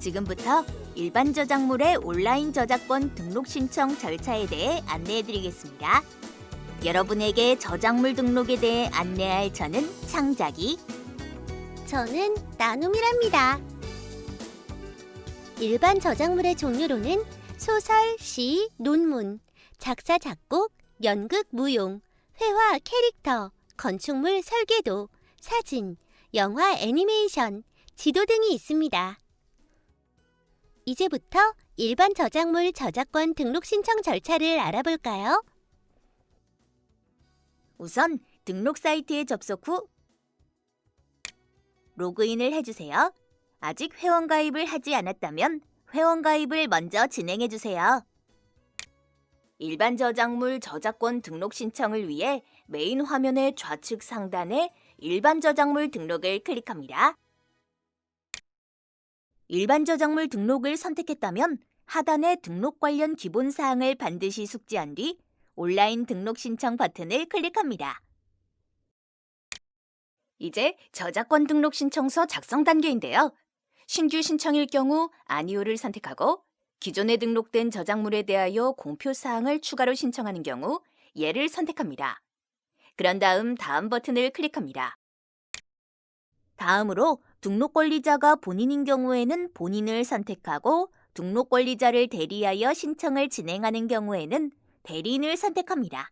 지금부터 일반 저작물의 온라인 저작권 등록 신청 절차에 대해 안내해드리겠습니다. 여러분에게 저작물 등록에 대해 안내할 저는 창작이, 저는 나눔이랍니다. 일반 저작물의 종류로는 소설, 시, 논문, 작사, 작곡, 연극, 무용, 회화, 캐릭터, 건축물, 설계도, 사진, 영화, 애니메이션, 지도 등이 있습니다. 이제부터 일반 저작물 저작권 등록 신청 절차를 알아볼까요? 우선 등록 사이트에 접속 후 로그인을 해주세요. 아직 회원 가입을 하지 않았다면 회원 가입을 먼저 진행해 주세요. 일반 저작물 저작권 등록 신청을 위해 메인 화면의 좌측 상단에 일반 저작물 등록을 클릭합니다. 일반 저작물 등록을 선택했다면 하단의 등록 관련 기본 사항을 반드시 숙지한 뒤 온라인 등록 신청 버튼을 클릭합니다. 이제 저작권 등록 신청서 작성 단계인데요. 신규 신청일 경우 아니오를 선택하고 기존에 등록된 저작물에 대하여 공표 사항을 추가로 신청하는 경우 예를 선택합니다. 그런 다음 다음 버튼을 클릭합니다. 다음으로 등록 권리자가 본인인 경우에는 본인을 선택하고 등록 권리자를 대리하여 신청을 진행하는 경우에는 대리인을 선택합니다.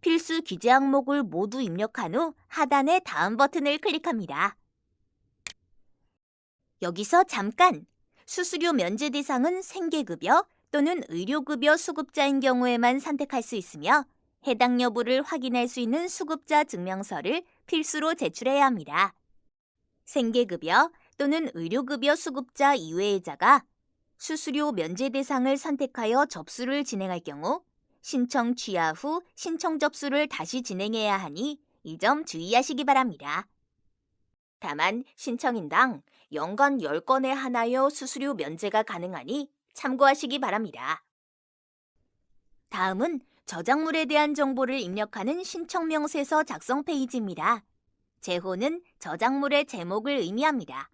필수 기재 항목을 모두 입력한 후 하단의 다음 버튼을 클릭합니다. 여기서 잠깐! 수수료 면제 대상은 생계급여 또는 의료급여 수급자인 경우에만 선택할 수 있으며 해당 여부를 확인할 수 있는 수급자 증명서를 필수로 제출해야 합니다. 생계급여 또는 의료급여 수급자 이외의 자가 수수료 면제 대상을 선택하여 접수를 진행할 경우 신청 취하 후 신청 접수를 다시 진행해야 하니 이 점 주의하시기 바랍니다. 다만 신청인당 연간 10건에 하나여 수수료 면제가 가능하니 참고하시기 바랍니다. 다음은 저작물에 대한 정보를 입력하는 신청 명세서 작성 페이지입니다. 제호는 저작물의 제목을 의미합니다.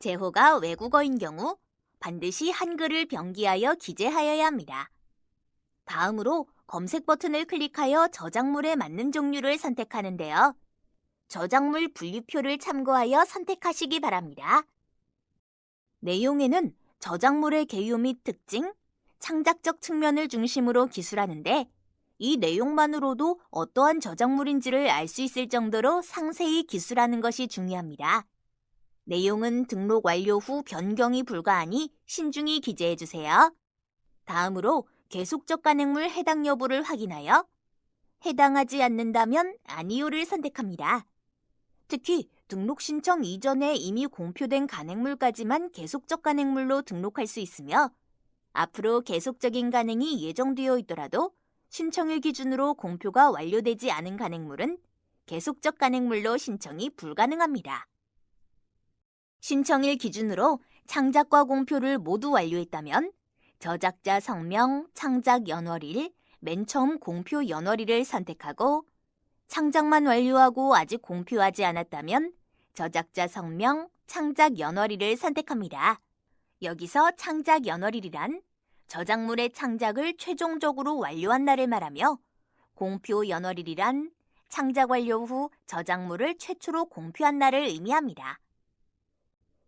제호가 외국어인 경우 반드시 한글을 병기하여 기재하여야 합니다. 다음으로 검색 버튼을 클릭하여 저작물에 맞는 종류를 선택하는데요. 저작물 분류표를 참고하여 선택하시기 바랍니다. 내용에는 저작물의 개요 및 특징, 창작적 측면을 중심으로 기술하는데 이 내용만으로도 어떠한 저작물인지를 알 수 있을 정도로 상세히 기술하는 것이 중요합니다. 내용은 등록 완료 후 변경이 불가하니 신중히 기재해 주세요. 다음으로 계속적 간행물 해당 여부를 확인하여 해당하지 않는다면 아니오를 선택합니다. 특히 등록 신청 이전에 이미 공표된 간행물까지만 계속적 간행물로 등록할 수 있으며 앞으로 계속적인 간행이 예정되어 있더라도 신청일 기준으로 공표가 완료되지 않은 간행물은 계속적 간행물로 신청이 불가능합니다. 신청일 기준으로 창작과 공표를 모두 완료했다면 저작자 성명, 창작 연월일, 맨 처음 공표 연월일을 선택하고 창작만 완료하고 아직 공표하지 않았다면 저작자 성명, 창작 연월일을 선택합니다. 여기서 창작 연월일이란 저작물의 창작을 최종적으로 완료한 날을 말하며 공표 연월일이란 창작 완료 후 저작물을 최초로 공표한 날을 의미합니다.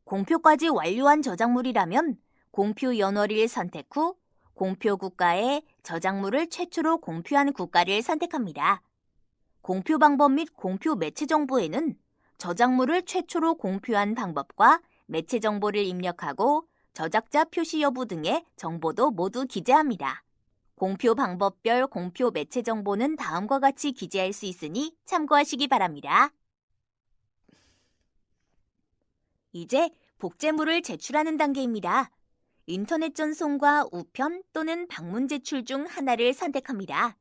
공표까지 완료한 저작물이라면 공표 연월일 선택 후 공표 국가에 저작물을 최초로 공표한 국가를 선택합니다. 공표 방법 및 공표 매체 정보에는 저작물을 최초로 공표한 방법과 매체 정보를 입력하고 저작자 표시 여부 등의 정보도 모두 기재합니다. 공표 방법별 공표 매체 정보는 다음과 같이 기재할 수 있으니 참고하시기 바랍니다. 이제 복제물을 제출하는 단계입니다. 인터넷 전송과 우편 또는 방문 제출 중 하나를 선택합니다.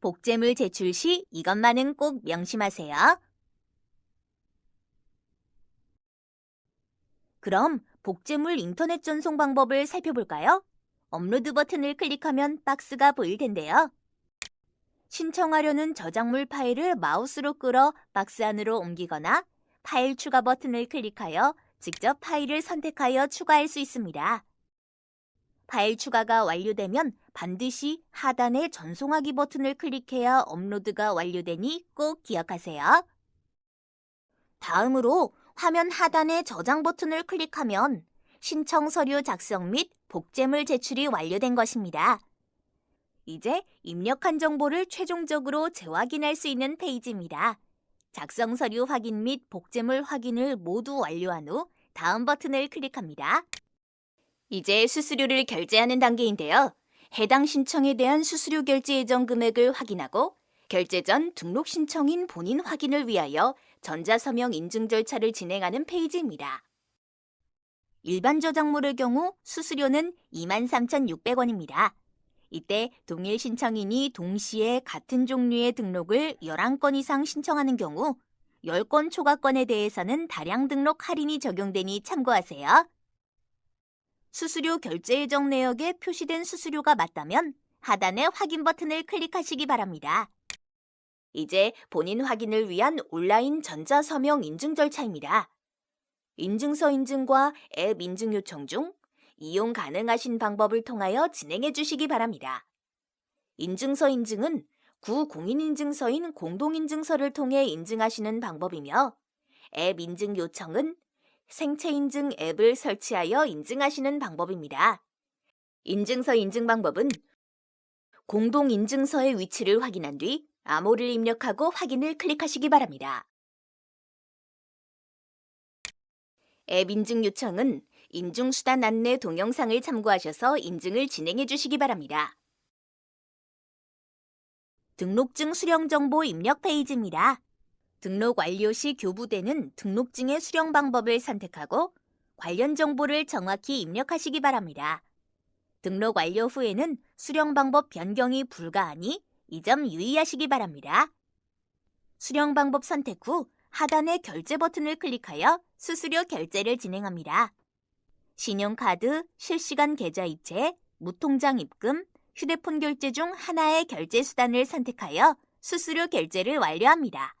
복제물 제출 시 이것만은 꼭 명심하세요. 그럼 복제물 인터넷 전송 방법을 살펴볼까요? 업로드 버튼을 클릭하면 박스가 보일 텐데요. 신청하려는 저작물 파일을 마우스로 끌어 박스 안으로 옮기거나 파일 추가 버튼을 클릭하여 직접 파일을 선택하여 추가할 수 있습니다. 파일 추가가 완료되면 반드시 하단의 전송하기 버튼을 클릭해야 업로드가 완료되니 꼭 기억하세요. 다음으로 화면 하단의 저장 버튼을 클릭하면 신청 서류 작성 및 복제물 제출이 완료된 것입니다. 이제 입력한 정보를 최종적으로 재확인할 수 있는 페이지입니다. 작성 서류 확인 및 복제물 확인을 모두 완료한 후 다음 버튼을 클릭합니다. 이제 수수료를 결제하는 단계인데요. 해당 신청에 대한 수수료 결제 예정 금액을 확인하고 결제 전 등록 신청인 본인 확인을 위하여 전자서명 인증 절차를 진행하는 페이지입니다. 일반 저작물의 경우 수수료는 23,600원입니다. 이때 동일 신청인이 동시에 같은 종류의 등록을 11건 이상 신청하는 경우 10건 초과건에 대해서는 다량 등록 할인이 적용되니 참고하세요. 수수료 결제 예정 내역에 표시된 수수료가 맞다면 하단의 확인 버튼을 클릭하시기 바랍니다. 이제 본인 확인을 위한 온라인 전자서명 인증 절차입니다. 인증서 인증과 앱 인증 요청 중 이용 가능하신 방법을 통하여 진행해 주시기 바랍니다. 인증서 인증은 구 공인인증서인 공동인증서를 통해 인증하시는 방법이며 앱 인증 요청은 생체 인증 앱을 설치하여 인증하시는 방법입니다. 인증서 인증 방법은 공동인증서의 위치를 확인한 뒤 암호를 입력하고 확인을 클릭하시기 바랍니다. 앱 인증 요청은 인증수단 안내 동영상을 참고하셔서 인증을 진행해 주시기 바랍니다. 등록증 수령 정보 입력 페이지입니다. 등록 완료 시 교부되는 등록증의 수령 방법을 선택하고 관련 정보를 정확히 입력하시기 바랍니다. 등록 완료 후에는 수령 방법 변경이 불가하니 이 점 유의하시기 바랍니다. 수령 방법 선택 후 하단의 결제 버튼을 클릭하여 수수료 결제를 진행합니다. 신용카드, 실시간 계좌이체, 무통장 입금, 휴대폰 결제 중 하나의 결제 수단을 선택하여 수수료 결제를 완료합니다.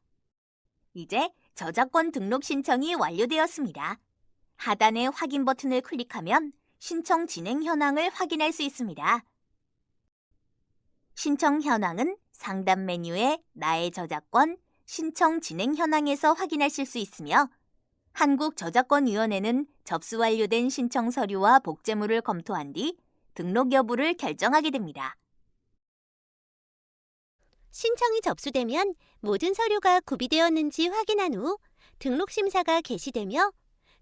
이제 저작권 등록 신청이 완료되었습니다. 하단의 확인 버튼을 클릭하면 신청 진행 현황을 확인할 수 있습니다. 신청 현황은 상단 메뉴의 나의 저작권, 신청 진행 현황에서 확인하실 수 있으며 한국저작권위원회는 접수 완료된 신청 서류와 복제물을 검토한 뒤 등록 여부를 결정하게 됩니다. 신청이 접수되면 모든 서류가 구비되었는지 확인한 후 등록 심사가 개시되며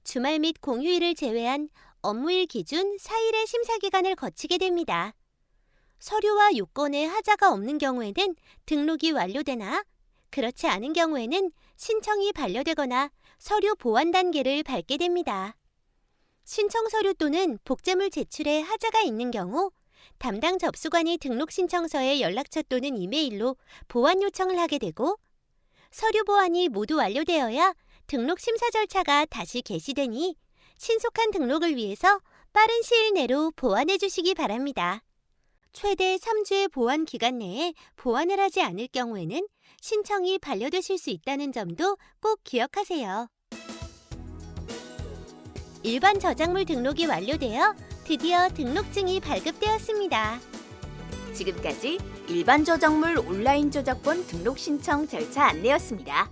주말 및 공휴일을 제외한 업무일 기준 4일의 심사 기간을 거치게 됩니다. 서류와 요건에 하자가 없는 경우에는 등록이 완료되나 그렇지 않은 경우에는 신청이 반려되거나 서류 보완 단계를 밟게 됩니다. 신청 서류 또는 복제물 제출에 하자가 있는 경우 담당 접수관이 등록 신청서에 연락처 또는 이메일로 보완 요청을 하게 되고 서류 보완이 모두 완료되어야 등록 심사 절차가 다시 개시되니 신속한 등록을 위해서 빠른 시일 내로 보완해 주시기 바랍니다. 최대 3주의 보완 기간 내에 보완을 하지 않을 경우에는 신청이 반려되실 수 있다는 점도 꼭 기억하세요. 일반 저작물 등록이 완료되어 드디어 등록증이 발급되었습니다. 지금까지 일반 저작물 온라인 저작권 등록 신청 절차 안내였습니다.